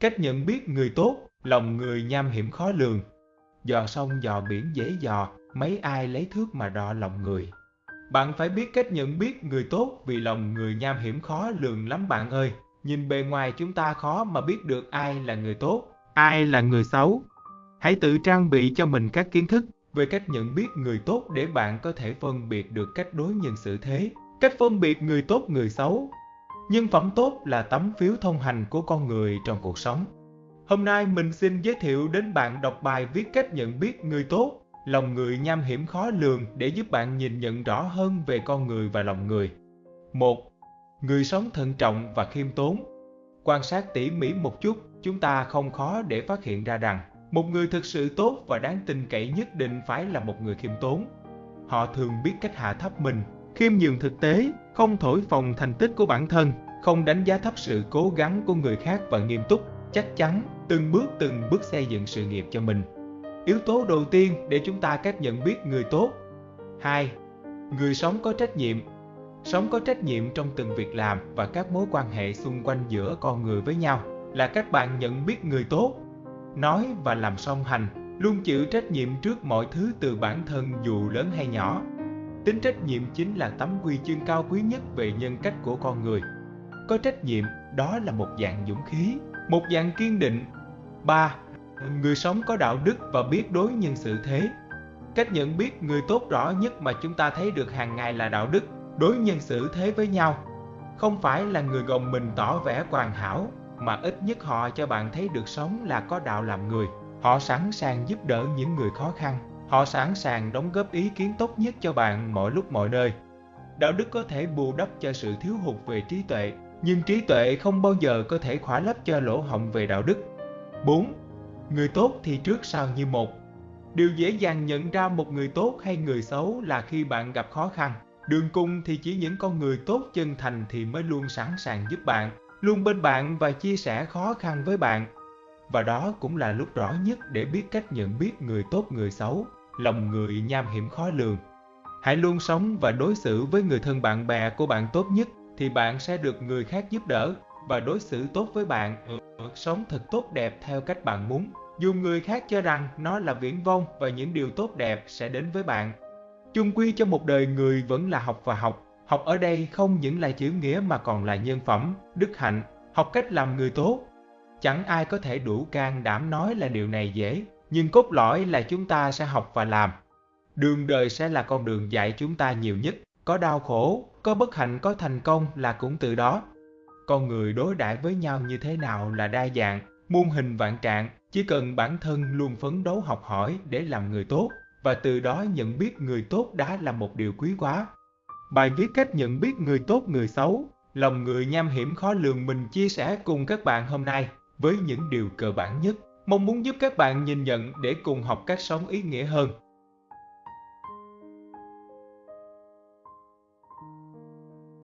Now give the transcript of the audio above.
Cách nhận biết người tốt, lòng người nham hiểm khó lường. Dò sông dò biển dễ dò, mấy ai lấy thước mà đo lòng người. Bạn phải biết cách nhận biết người tốt vì lòng người nham hiểm khó lường lắm bạn ơi. Nhìn bề ngoài chúng ta khó mà biết được ai là người tốt, ai là người xấu. Hãy tự trang bị cho mình các kiến thức về cách nhận biết người tốt để bạn có thể phân biệt được cách đối nhân xử thế, cách phân biệt người tốt người xấu. Nhân phẩm tốt là tấm phiếu thông hành của con người trong cuộc sống. Hôm nay mình xin giới thiệu đến bạn đọc bài viết cách nhận biết người tốt, lòng người nham hiểm khó lường để giúp bạn nhìn nhận rõ hơn về con người và lòng người. 1. Người sống thận trọng và khiêm tốn. Quan sát tỉ mỉ một chút, chúng ta không khó để phát hiện ra rằng một người thực sự tốt và đáng tin cậy nhất định phải là một người khiêm tốn. Họ thường biết cách hạ thấp mình, khiêm nhường thực tế, không thổi phồng thành tích của bản thân, không đánh giá thấp sự cố gắng của người khác và nghiêm túc, chắc chắn, từng bước từng bước xây dựng sự nghiệp cho mình. Yếu tố đầu tiên để chúng ta cách nhận biết người tốt. 2. Người sống có trách nhiệm. Sống có trách nhiệm trong từng việc làm và các mối quan hệ xung quanh giữa con người với nhau là các bạn nhận biết người tốt nói và làm song hành, luôn chịu trách nhiệm trước mọi thứ từ bản thân dù lớn hay nhỏ. Tính trách nhiệm chính là tấm huy chương cao quý nhất về nhân cách của con người. Có trách nhiệm, đó là một dạng dũng khí, một dạng kiên định. Ba, Người sống có đạo đức và biết đối nhân xử thế. Cách nhận biết người tốt rõ nhất mà chúng ta thấy được hàng ngày là đạo đức, đối nhân xử thế với nhau. Không phải là người gồng mình tỏ vẻ hoàn hảo, mà ít nhất họ cho bạn thấy được sống là có đạo làm người. Họ sẵn sàng giúp đỡ những người khó khăn. Họ sẵn sàng đóng góp ý kiến tốt nhất cho bạn mọi lúc mọi nơi. Đạo đức có thể bù đắp cho sự thiếu hụt về trí tuệ, nhưng trí tuệ không bao giờ có thể khỏa lấp cho lỗ hổng về đạo đức. 4. Người tốt thì trước sau như một. Điều dễ dàng nhận ra một người tốt hay người xấu là khi bạn gặp khó khăn. Đường cung thì chỉ những con người tốt chân thành thì mới luôn sẵn sàng giúp bạn, luôn bên bạn và chia sẻ khó khăn với bạn. Và đó cũng là lúc rõ nhất để biết cách nhận biết người tốt người xấu, lòng người nham hiểm khó lường. Hãy luôn sống và đối xử với người thân bạn bè của bạn tốt nhất thì bạn sẽ được người khác giúp đỡ và đối xử tốt với bạn, sống thật tốt đẹp theo cách bạn muốn. Dù người khác cho rằng nó là viễn vông và những điều tốt đẹp sẽ đến với bạn. Chung quy cho một đời người vẫn là học và học, Học ở đây không những là chữ nghĩa mà còn là nhân phẩm, đức hạnh, học cách làm người tốt. Chẳng ai có thể đủ can đảm nói là điều này dễ, nhưng cốt lõi là chúng ta sẽ học và làm. Đường đời sẽ là con đường dạy chúng ta nhiều nhất, có đau khổ, có bất hạnh, có thành công là cũng từ đó. Con người đối đãi với nhau như thế nào là đa dạng, muôn hình vạn trạng, chỉ cần bản thân luôn phấn đấu học hỏi để làm người tốt, và từ đó nhận biết người tốt đã là một điều quý quá. Bài viết cách nhận biết người tốt người xấu, lòng người nham hiểm khó lường mình chia sẻ cùng các bạn hôm nay với những điều cơ bản nhất. Mong muốn giúp các bạn nhìn nhận để cùng học cách sống ý nghĩa hơn.